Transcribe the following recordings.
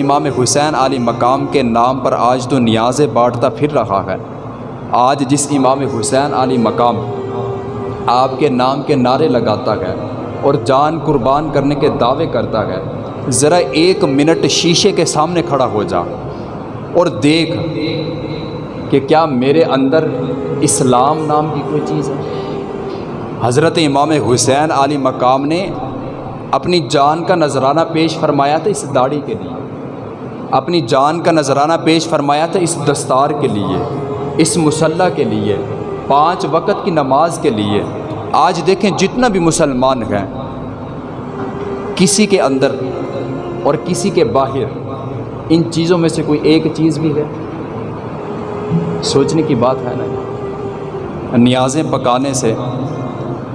امام حسین علی مقام کے نام پر آج تو نیازیں بانٹتا پھر رہا ہے۔ آج جس امام حسین علی مقام آپ کے نام کے نعرے لگاتا ہے اور جان قربان کرنے کے دعوے کرتا ہے، ذرا ایک منٹ شیشے کے سامنے کھڑا ہو جا اور دیکھ کہ کیا میرے اندر اسلام نام کی کوئی چیز ہے۔ حضرت امام حسین علی مقام نے اپنی جان کا نذرانہ پیش فرمایا تھا اس داڑھی کے لیے۔ اپنی جان کا نذرانہ پیش فرمایا تھا اس دستار کے لیے، اس مسلح کے لیے، پانچ وقت کی نماز کے لیے۔ آج دیکھیں جتنا بھی مسلمان ہیں، کسی کے اندر اور کسی کے باہر، ان چیزوں میں سے کوئی ایک چیز بھی ہے؟ سوچنے کی بات ہے نا۔ نیازیں پکانے سے،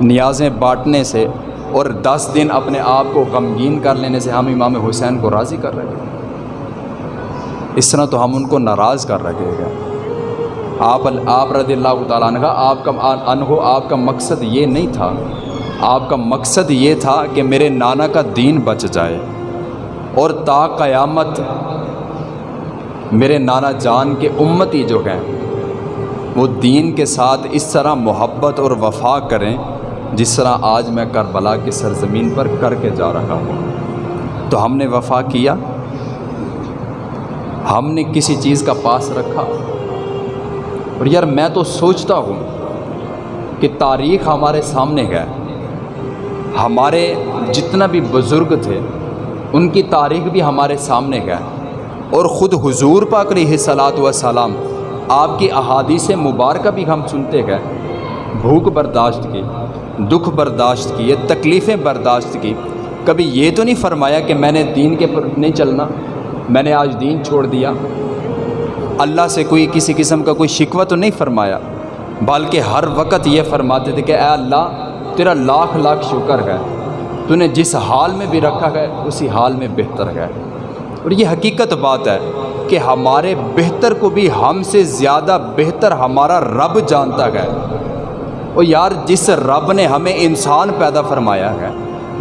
نیازیں بانٹنے سے اور دس دن اپنے آپ کو غمگین کر لینے سے ہم امام حسین کو راضی کر رہے ہیں۔ اس طرح تو ہم ان کو ناراض کر رہے ہیں۔ آپ آپ رضی اللہ تعالیٰ عنہ آپ کا انہو آپ کا مقصد یہ نہیں تھا۔ آپ کا مقصد یہ تھا کہ میرے نانا کا دین بچ جائے۔ اور تا قیامت میرے نانا جان کے امتی جو ہیں، وہ دین کے ساتھ اس طرح محبت اور وفا کریں جس طرح آج میں کربلا کی سرزمین پر کر کے جا رہا ہوں۔ تو ہم نے وفا کیا۔ ہم نے کسی چیز کا پاس رکھا۔ اور یار میں تو سوچتا ہوں کہ تاریخ ہمارے سامنے ہے۔ ہمارے جتنا بھی بزرگ تھے، ان کی تاریخ بھی ہمارے سامنے ہے۔ اور خود حضور پاک علیہ صلاۃ وسلام آپ کی احادیث مبارکہ بھی ہم سنتے گئے بھوک برداشت کی، دکھ برداشت کی یہ تکلیفیں برداشت کی۔ کبھی یہ تو نہیں فرمایا کہ میں نے دین کے پر نہیں چلنا؟ میں نے آج دین چھوڑ دیا۔ اللہ سے کوئی کسی قسم کا کوئی شکوہ تو نہیں فرمایا، بلکہ ہر وقت یہ فرماتے تھے کہ اے اللہ، تیرا لاکھ لاکھ شکر ہے۔ تو نے جس حال میں بھی رکھا ہے، اسی حال میں بہتر ہے۔ اور یہ حقیقت بات ہے کہ ہمارے بہتر کو بھی ہم سے زیادہ بہتر ہمارا رب جانتا ہے۔ اور یار، جس رب نے ہمیں انسان پیدا فرمایا ہے،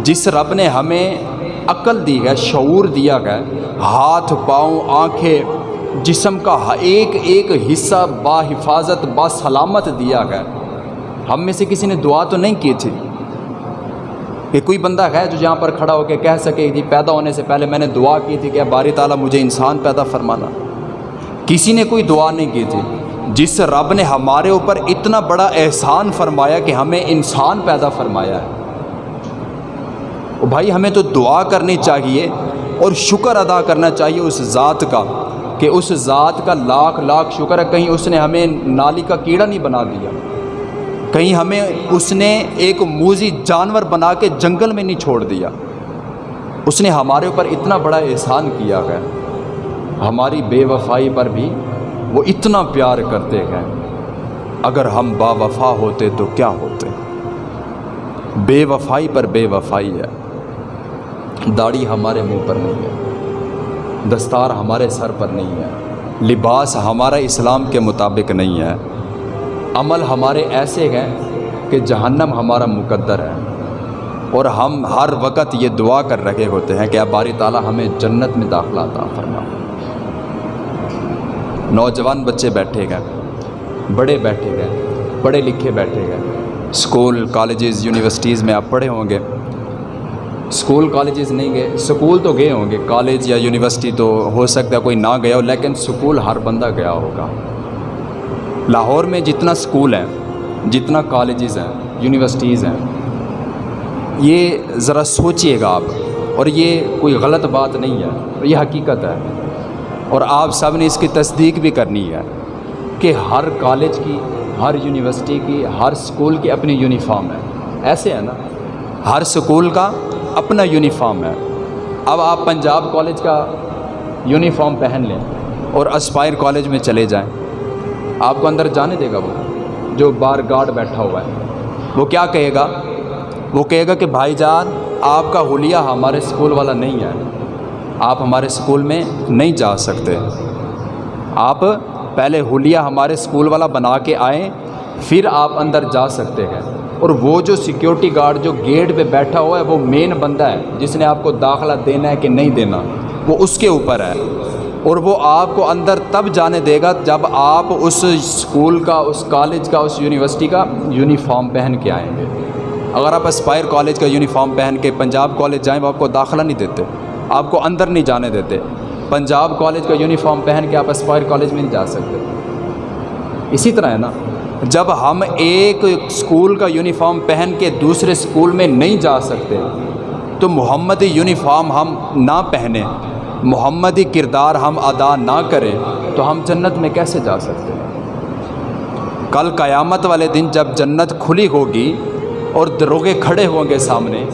جس رب نے ہمیں عقل دی ہے، شعور دیا ہے، ہاتھ، پاؤں، آنکھیں، جسم کا ایک ایک حصہ با حفاظت، با سلامت دیا گیا ہم میں سے کسی نے دعا تو نہیں کی تھی؟ کہ کوئی بندہ ہے جو جہاں پر کھڑا ہو کے کہہ سکے کہ جی، پیدا ہونے سے پہلے میں نے دعا کی تھی کہ باری تعالیٰ مجھے انسان پیدا فرمانا۔ کسی نے کوئی دعا نہیں کی تھی۔ جس رب نے ہمارے اوپر اتنا بڑا احسان فرمایا کہ ہمیں انسان پیدا فرمایا ہے۔ بھائی، ہمیں تو دعا کرنی چاہیے اور شکر ادا کرنا چاہیے اس ذات کا کہ اس ذات کا لاکھ لاکھ شکر ہے۔ کہیں اس نے ہمیں نالی کا کیڑا نہیں بنا دیا۔ کہیں ہمیں اس نے ایک موزی جانور بنا کے جنگل میں نہیں چھوڑ دیا۔ اس نے ہمارے اوپر اتنا بڑا احسان کیا ہے۔ ہماری بے وفائی پر بھی وہ اتنا پیار کرتے ہیں۔ اگر ہم با وفا ہوتے تو کیا ہوتے؟ بے وفائی پر بے وفائی ہے۔ داڑھی ہمارے منہ پر نہیں ہے۔ دستار ہمارے سر پر نہیں ہے۔ لباس ہمارا اسلام کے مطابق نہیں ہے۔ عمل ہمارے ایسے ہیں کہ جہنم ہمارا مقدر ہے۔ اور ہم ہر وقت یہ دعا کر رہے ہوتے ہیں کہ اب باری تعالیٰ ہمیں جنت میں داخلہ عطا فرما۔ نوجوان بچے بیٹھے گئے، بڑے بیٹھے گئے، پڑھے لکھے بیٹھے گئے۔ اسکول، کالجز، یونیورسٹیز میں آپ پڑھے ہوں گے۔ اسکول، کالجز نہیں گئے، سکول تو گئے ہوں گے، کالج یا یونیورسٹی تو ہو سکتا ہے کوئی نہ گیا ہو، لیکن سکول ہر بندہ گیا ہوگا۔ لاہور میں جتنا سکول ہے جتنا کالجز ہیں، یونیورسٹیز ہیں، یہ ذرا سوچئے گا آپ، اور یہ کوئی غلط بات نہیں ہے، یہ حقیقت ہے۔ اور آپ سب نے اس کی تصدیق بھی کرنی ہے کہ ہر کالج کی، ہر یونیورسٹی کی، ہر سکول کی اپنی یونیفارم ہے۔ ایسے ہے نا، ہر سکول کا اپنا یونیفارم ہے۔ اب آپ پنجاب کالج کا یونیفارم پہن لیں اور اسپائر کالج میں چلے جائیں۔ آپ کو اندر جانے دے گا وہ، جو بار گارڈ بیٹھا ہوا ہے۔ وہ کیا کہے گا؟ وہ کہے گا کہ بھائی جان، آپ کا حلیہ ہمارے اسکول والا نہیں ہے۔ آپ ہمارے اسکول میں نہیں جا سکتے۔ آپ پہلے حلیہ ہمارے اسکول والا بنا کے آئیں، پھر آپ اندر جا سکتے ہیں۔ اور وہ جو سیکیورٹی گارڈ جو گیٹ پہ بیٹھا ہوا ہے، وہ مین بندہ ہے، جس نے آپ کو داخلہ دینا ہے کہ نہیں دینا، وہ اس کے اوپر ہے۔ اور وہ آپ کو اندر تب جانے دے گا جب آپ اس اسکول کا، اس کالج کا، اس یونیورسٹی کا یونیفارم پہن کے آئیں گے۔ اگر آپ اسپائر کالج کا یونیفارم پہن کے پنجاب کالج جائیں، وہ آپ کو داخلہ نہیں دیتے۔ آپ کو اندر نہیں جانے دیتے۔ پنجاب کالج کا یونیفارم پہن کے آپ اسپائر کالج میں نہیں جا سکتے۔ اسی طرح ہے نا۔ جب ہم ایک اسکول کا یونیفارم پہن کے دوسرے اسکول میں نہیں جا سکتے، تو محمدی یونیفارم ہم نہ پہنیں، محمدی کردار ہم ادا نہ کریں، تو ہم جنت میں کیسے جا سکتے؟ ہیں کل قیامت والے دن جب جنت کھلی ہوگی اور دروگے کھڑے ہوں گے سامنے،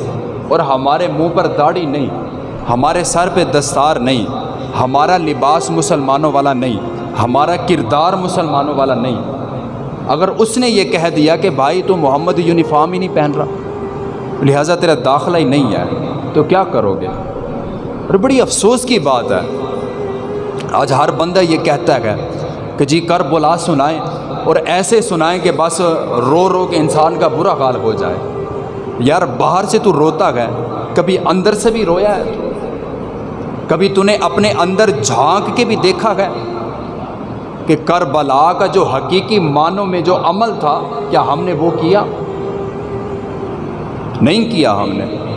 اور ہمارے منہ پر داڑھی نہیں، ہمارے سر پہ دستار نہیں، ہمارا لباس مسلمانوں والا نہیں، ہمارا کردار مسلمانوں والا نہیں اگر اس نے یہ کہہ دیا کہ بھائی تو محمد یونیفارم ہی نہیں پہن رہا، لہٰذا تیرا داخلہ ہی نہیں ہے، تو کیا کرو گے؟ اور بڑی افسوس کی بات ہے۔ آج ہر بندہ یہ کہتا ہے کہ جی کر بلا سنائیں، اور ایسے سنائیں کہ بس رو رو کے انسان کا برا حال ہو جائے۔ یار باہر سے تو روتا گئے کبھی اندر سے بھی رویا ہے۔ کبھی تو نے اپنے اندر جھانک کے بھی دیکھا گیا کہ کربلا کا جو حقیقی معنوں میں جو عمل تھا، کیا ہم نے وہ کیا؟ نہیں کیا ہم نے۔